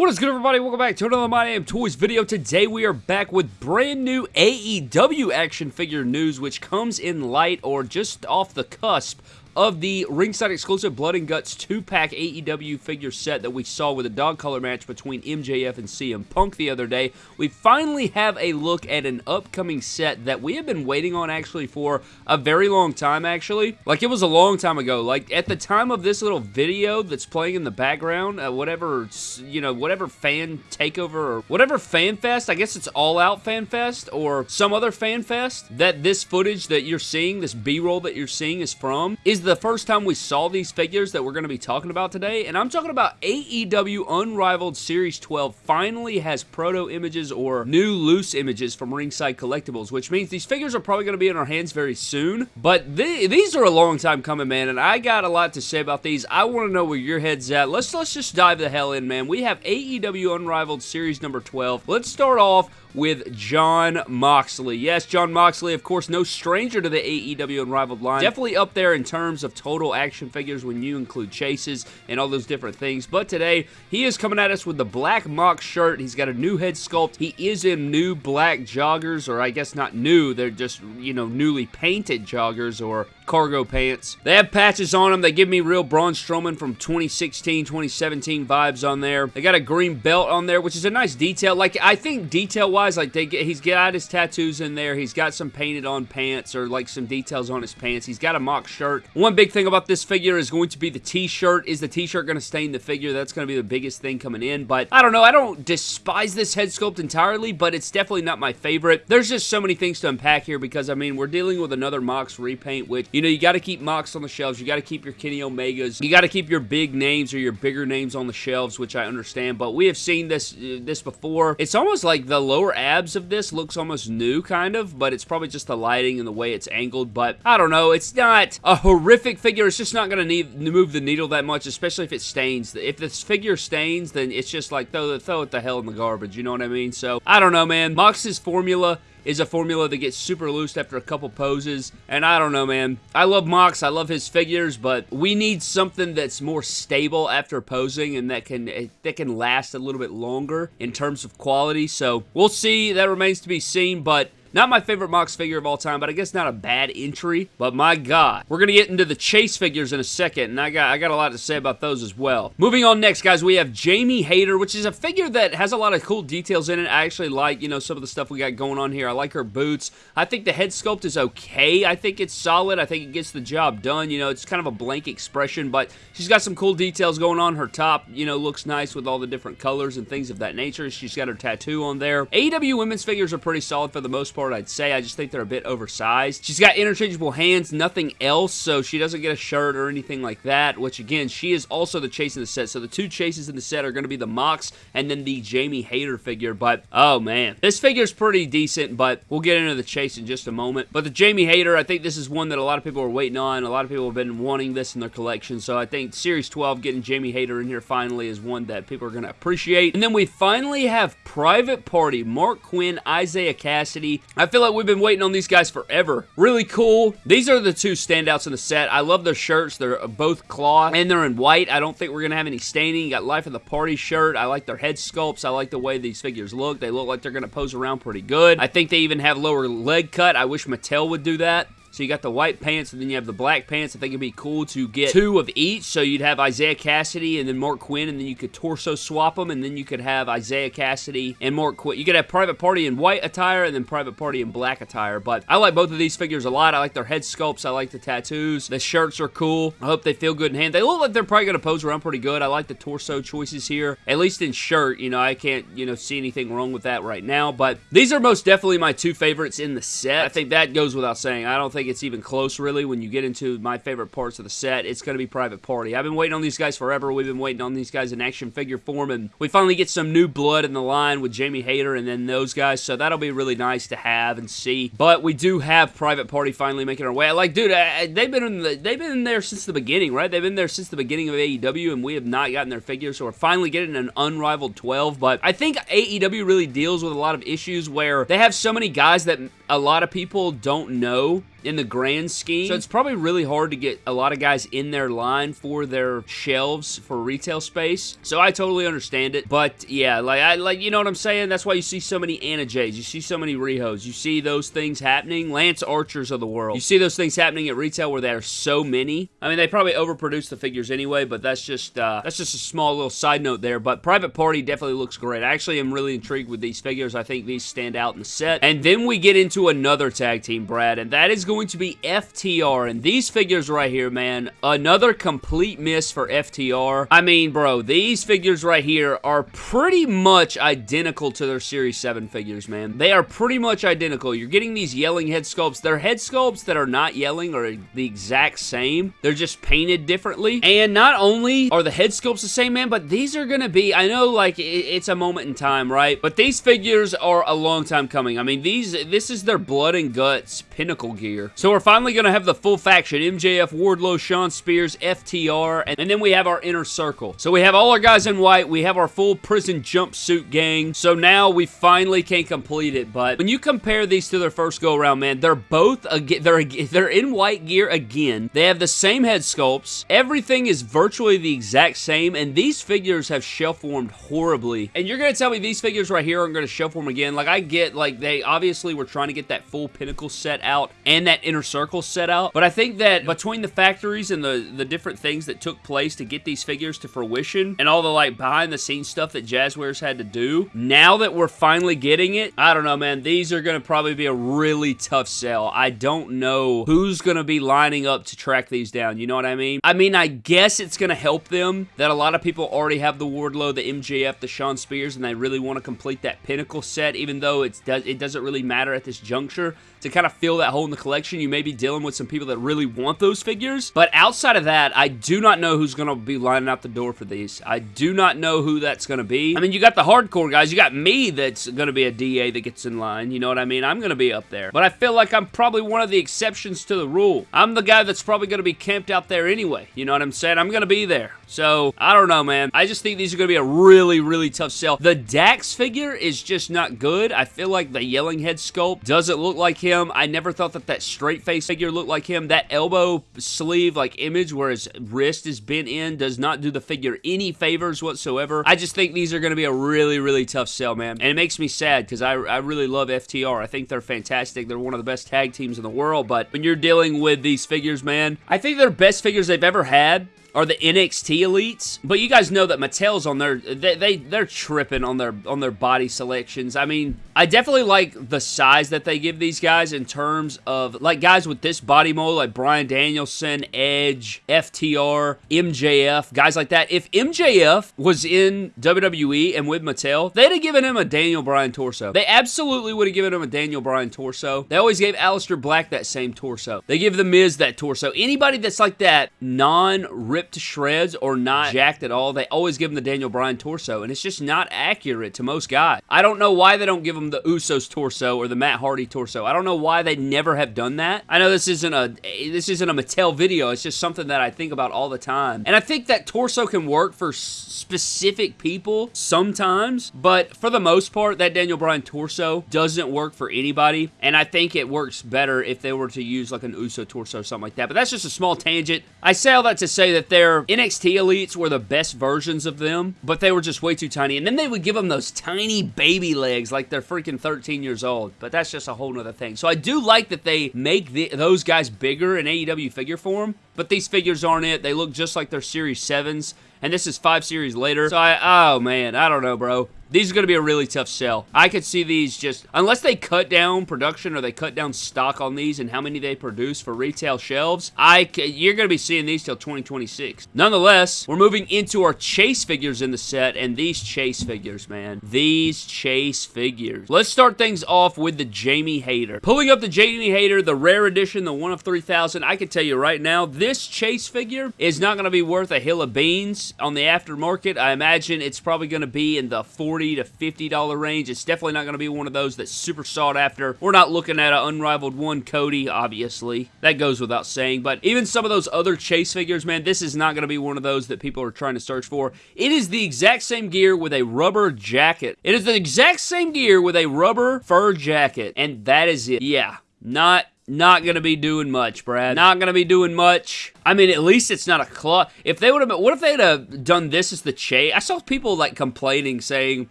What is good everybody? Welcome back to another My Damn Toys video. Today we are back with brand new AEW action figure news which comes in light or just off the cusp of the ringside exclusive Blood and Guts 2-pack AEW figure set that we saw with a dog collar match between MJF and CM Punk the other day. We finally have a look at an upcoming set that we have been waiting on actually for a very long time actually. Like it was a long time ago. Like at the time of this little video that's playing in the background, uh, whatever, you know, whatever fan takeover or whatever fan fest, I guess it's All Out Fan Fest or some other fan fest that this footage that you're seeing, this B-roll that you're seeing is from, is the first time we saw these figures that we're going to be talking about today, and I'm talking about AEW Unrivaled Series 12 finally has proto images or new loose images from Ringside Collectibles, which means these figures are probably going to be in our hands very soon, but th these are a long time coming, man, and I got a lot to say about these. I want to know where your head's at. Let's, let's just dive the hell in, man. We have AEW Unrivaled Series number 12. Let's start off with Jon Moxley. Yes, Jon Moxley, of course, no stranger to the AEW Unrivaled line. Definitely up there in terms of total action figures when you include chases and all those different things. But today, he is coming at us with the black mock shirt. He's got a new head sculpt. He is in new black joggers, or I guess not new. They're just, you know, newly painted joggers or cargo pants. They have patches on them. They give me real Braun Strowman from 2016, 2017 vibes on there. They got a green belt on there, which is a nice detail. Like, I think detail-wise, like, they get, he's got his tattoos in there. He's got some painted on pants or, like, some details on his pants. He's got a mock shirt. One big thing about this figure is going to be the t-shirt. Is the t-shirt going to stain the figure? That's going to be the biggest thing coming in. But, I don't know. I don't despise this head sculpt entirely, but it's definitely not my favorite. There's just so many things to unpack here because, I mean, we're dealing with another Mox repaint, which, you know, you got to keep Mox on the shelves. You got to keep your Kenny Omegas. You got to keep your big names or your bigger names on the shelves, which I understand. But we have seen this uh, this before. It's almost like the lower abs of this looks almost new, kind of. But it's probably just the lighting and the way it's angled. But I don't know. It's not a horrific figure. It's just not going to need move the needle that much, especially if it stains. If this figure stains, then it's just like throw, throw it the hell in the garbage. You know what I mean? So I don't know, man. Mox's formula is a formula that gets super loose after a couple poses. And I don't know, man. I love Mox. I love his figures, but we need something that's more stable after posing and that can that can last a little bit longer in terms of quality. So we'll see. That remains to be seen, but not my favorite Mox figure of all time, but I guess not a bad entry. But my God, we're going to get into the Chase figures in a second, and I got, I got a lot to say about those as well. Moving on next, guys, we have Jamie Hayter, which is a figure that has a lot of cool details in it. I actually like, you know, some of the stuff we got going on here. I like her boots. I think the head sculpt is okay. I think it's solid. I think it gets the job done. You know, it's kind of a blank expression, but she's got some cool details going on. Her top, you know, looks nice with all the different colors and things of that nature. She's got her tattoo on there. AEW women's figures are pretty solid for the most part part, I'd say. I just think they're a bit oversized. She's got interchangeable hands, nothing else, so she doesn't get a shirt or anything like that, which, again, she is also the chase in the set. So the two chases in the set are going to be the Mox and then the Jamie Hayter figure, but, oh, man. This figure is pretty decent, but we'll get into the chase in just a moment. But the Jamie Hayter, I think this is one that a lot of people are waiting on. A lot of people have been wanting this in their collection, so I think Series 12 getting Jamie Hayter in here finally is one that people are going to appreciate. And then we finally have Private Party, Marq Quen, Isaiah Kassidy, I feel like we've been waiting on these guys forever. Really cool. These are the two standouts in the set. I love their shirts. They're both cloth and they're in white. I don't think we're going to have any staining. You got Life of the Party shirt. I like their head sculpts. I like the way these figures look. They look like they're going to pose around pretty good. I think they even have lower leg cut. I wish Mattel would do that. So you got the white pants and then you have the black pants. I think it'd be cool to get two of each. So you'd have Isaiah Kassidy and then Marq Quen, and then you could torso swap them and then you could have Isaiah Kassidy and Marq Quen. You could have Private Party in white attire and then Private Party in black attire. But I like both of these figures a lot. I like their head sculpts. I like the tattoos. The shirts are cool. I hope they feel good in hand. They look like they're probably going to pose around pretty good. I like the torso choices here. At least in shirt, you know, I can't, you know, see anything wrong with that right now. But these are most definitely my two favorites in the set. I think that goes without saying. I don't think it's even close really when you get into my favorite parts of the set. It's going to be Private Party. I've been waiting on these guys forever. We've been waiting on these guys in action figure form, and we finally get some new blood in the line with Jamie Hayter and then those guys, so that'll be really nice to have and see. But we do have Private Party finally making our way. Like, dude, they've been in the, they've been there since the beginning, right? They've been there since the beginning of AEW, and we have not gotten their figures, so we're finally getting an unrivaled 12. But I think AEW really deals with a lot of issues where they have so many guys that a lot of people don't know in the grand scheme. So it's probably really hard to get a lot of guys in their line for their shelves for retail space. So I totally understand it. But yeah, like I like you know what I'm saying? That's why you see so many Anna Jays. You see so many Rihos. You see those things happening. Lance Archers of the world. You see those things happening at retail where there are so many. I mean, they probably overproduce the figures anyway, but that's just uh, that's just a small little side note there. But Private Party definitely looks great. I actually am really intrigued with these figures. I think these stand out in the set. And then we get into another tag team, Brad, and that is going to be FTR. And these figures right here, man, another complete miss for FTR. I mean, bro, these figures right here are pretty much identical to their Series 7 figures, man. They are pretty much identical. You're getting these yelling head sculpts. They're head sculpts that are not yelling are the exact same. They're just painted differently. And not only are the head sculpts the same, man, but these are going to be, I know, like, it's a moment in time, right? But these figures are a long time coming. I mean, these, this is their blood and guts pinnacle gear. So we're finally going to have the full faction. MJF, Wardlow, Shawn Spears, FTR, and, and then we have our inner circle. So we have all our guys in white. We have our full prison jumpsuit gang. So now we finally can complete it. But when you compare these to their first go-around, man, they're both, they're, they're in white gear again. They have the same head sculpts. Everything is virtually the exact same, and these figures have shelf-warmed horribly. And you're going to tell me these figures right here are going to shelf-warm again. Like, I get, like, they obviously were trying to get that full pinnacle set out and that inner circle set out. But I think that between the factories and the, the different things that took place to get these figures to fruition and all the like behind the scenes stuff that Jazwares had to do, now that we're finally getting it, I don't know, man. These are going to probably be a really tough sell. I don't know who's going to be lining up to track these down. You know what I mean? I mean, I guess it's going to help them that a lot of people already have the Wardlow, the MJF, the Shawn Spears, and they really want to complete that Pinnacle set, even though it's, it doesn't really matter at this juncture to kind of fill that hole in the collection. You may be dealing with some people that really want those figures. But outside of that, I do not know who's going to be lining out the door for these. I do not know who that's going to be. I mean, you got the hardcore guys. You got me that's going to be a DA that gets in line. You know what I mean? I'm going to be up there. But I feel like I'm probably one of the exceptions to the rule. I'm the guy that's probably going to be camped out there anyway. You know what I'm saying? I'm going to be there. So, I don't know, man. I just think these are going to be a really, really tough sell. The Dax figure is just not good. I feel like the Yelling Head sculpt doesn't look like him. I never thought that that straight face figure looked like him. That elbow sleeve like image where his wrist is bent in does not do the figure any favors whatsoever. I just think these are going to be a really, really tough sell, man. And it makes me sad because I, I really love FTR. I think they're fantastic. They're one of the best tag teams in the world. But when you're dealing with these figures, man, I think they're best figures they've ever had are the NXT elites. But you guys know that Mattel's on their they, they they're tripping on their on their body selections. I mean, I definitely like the size that they give these guys in terms of like guys with this body mold like Bryan Danielson, Edge, FTR, MJF, guys like that. If MJF was in WWE and with Mattel, they'd have given him a Daniel Bryan torso. They absolutely would have given him a Daniel Bryan torso. They always gave Aleister Black that same torso. They give The Miz that torso. Anybody that's like that non-ripped shreds or not jacked at all, they always give him the Daniel Bryan torso, and it's just not accurate to most guys. I don't know why they don't give the Usos torso or the Matt Hardy torso. I don't know why they never have done that. I know this isn't a this isn't a Mattel video. It's just something that I think about all the time. And I think that torso can work for specific people sometimes, but for the most part, that Daniel Bryan torso doesn't work for anybody. And I think it works better if they were to use like an Uso torso or something like that. But that's just a small tangent. I say all that to say that their NXT elites were the best versions of them, but they were just way too tiny. And then they would give them those tiny baby legs like they're freaking 13 years old. But that's just a whole nother thing. So I do like that they make the, those guys bigger in AEW figure form, but these figures aren't it. They look just like their Series 7s and this is five series later. So I, oh man, I don't know, bro. These are going to be a really tough sell. I could see these just, unless they cut down production or they cut down stock on these and how many they produce for retail shelves, I you're going to be seeing these till 2026. Nonetheless, we're moving into our chase figures in the set, and these chase figures, man. These chase figures. Let's start things off with the Jamie Hayter. Pulling up the Jamie Hayter, the rare edition, the one of 3000, I can tell you right now, this this Chase figure is not going to be worth a hill of beans on the aftermarket. I imagine it's probably going to be in the 40 to $50 range. It's definitely not going to be one of those that's super sought after. We're not looking at an unrivaled one Cody, obviously. That goes without saying. But even some of those other Chase figures, man, this is not going to be one of those that people are trying to search for. It is the exact same gear with a rubber jacket. It is the exact same gear with a rubber fur jacket. And that is it. Yeah, not not gonna be doing much, Brad. Not gonna be doing much. I mean, at least it's not a claw. If they would have, what if they'd have done this as the chase? I saw people like complaining, saying,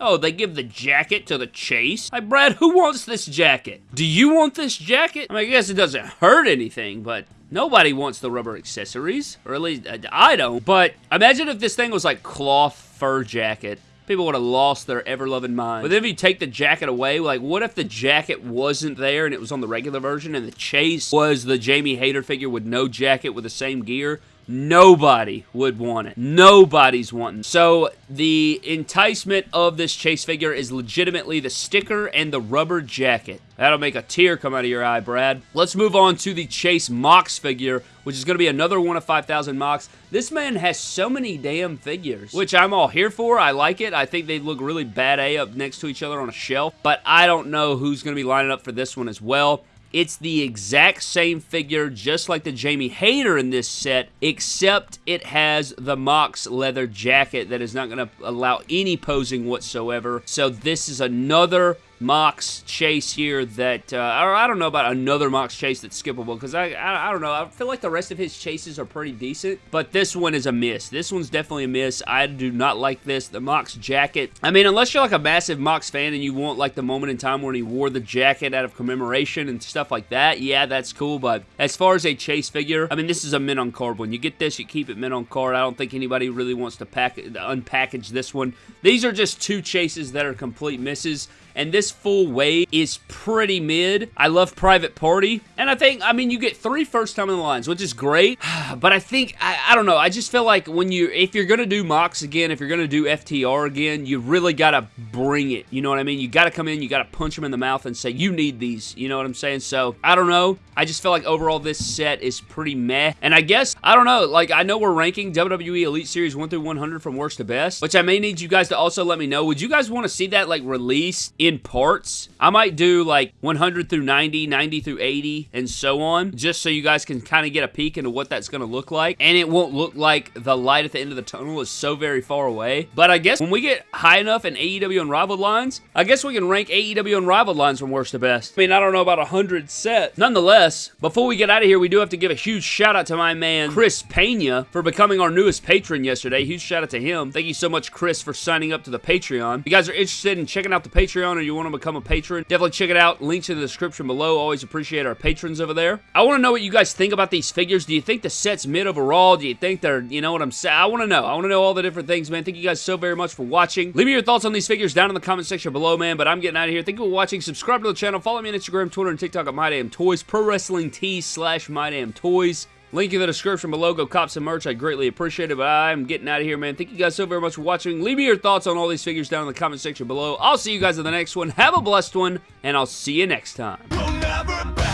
"Oh, they give the jacket to the chase." Like, Brad, who wants this jacket? Do you want this jacket? I mean, I guess it doesn't hurt anything, but Nobody wants the rubber accessories, or at least uh, I don't. But imagine if this thing was like cloth fur jacket people would have lost their ever-loving mind. But then if you take the jacket away, like, what if the jacket wasn't there and it was on the regular version and the chase was the Jamie Hayter figure with no jacket with the same gear? Nobody would want it. Nobody's wanting. So the enticement of this chase figure is legitimately the sticker and the rubber jacket. That'll make a tear come out of your eye, Brad. Let's move on to the Chase Mox figure, which is going to be another one of 5,000 Mox. This man has so many damn figures, which I'm all here for. I like it. I think they look really bad A up next to each other on a shelf, but I don't know who's going to be lining up for this one as well. It's the exact same figure, just like the Jamie Hayter in this set, except it has the Mox leather jacket that is not going to allow any posing whatsoever. So this is another Mox chase here that, uh, or I don't know about another Mox chase that's skippable, because I, I, I, don't know, I feel like the rest of his chases are pretty decent, but this one is a miss. This one's definitely a miss. I do not like this. The Mox jacket, I mean, unless you're like a massive Mox fan and you want like the moment in time when he wore the jacket out of commemoration and stuff like that, yeah, that's cool, but as far as a chase figure, I mean, this is a mint on card. When you get this, you keep it mint on card. I don't think anybody really wants to pack unpackage this one. These are just two chases that are complete misses and this full wave is pretty mid. I love Private Party, and I think, I mean, you get three first time in the lines, which is great, but I think, I, I don't know, I just feel like when you, if you're going to do Mox again, if you're going to do FTR again, you really got to bring it, you know what I mean? You got to come in, you got to punch them in the mouth and say, you need these, you know what I'm saying? So, I don't know. I just feel like overall this set is pretty meh, and I guess, I don't know, like, I know we're ranking WWE Elite Series 1 through 100 from worst to best, which I may need you guys to also let me know. Would you guys want to see that, like, released in parts. I might do like 100 through 90, 90 through 80, and so on, just so you guys can kind of get a peek into what that's going to look like. And it won't look like the light at the end of the tunnel is so very far away. But I guess when we get high enough in AEW Unrivaled lines, I guess we can rank AEW Unrivaled lines from worst to best. I mean, I don't know about 100 sets. Nonetheless, before we get out of here, we do have to give a huge shout out to my man, Chris Pena, for becoming our newest patron yesterday. Huge shout out to him. Thank you so much, Chris, for signing up to the Patreon. If you guys are interested in checking out the Patreon or you want to become a patron, definitely check it out. Links in the description below. Always appreciate our patrons over there. I want to know what you guys think about these figures. Do you think the set's mid overall? Do you think they're, you know what I'm saying? I want to know. I want to know all the different things, man. Thank you guys so very much for watching. Leave me your thoughts on these figures down in the comment section below, man. But I'm getting out of here. Thank you for watching. Subscribe to the channel. Follow me on Instagram, Twitter, and TikTok at MyDamnToys. Pro Wrestling Tees slash MyDamnToys. Link in the description below. Go cop some merch. I greatly appreciate it, but I'm getting out of here, man. Thank you guys so very much for watching. Leave me your thoughts on all these figures down in the comment section below. I'll see you guys in the next one. Have a blessed one, and I'll see you next time.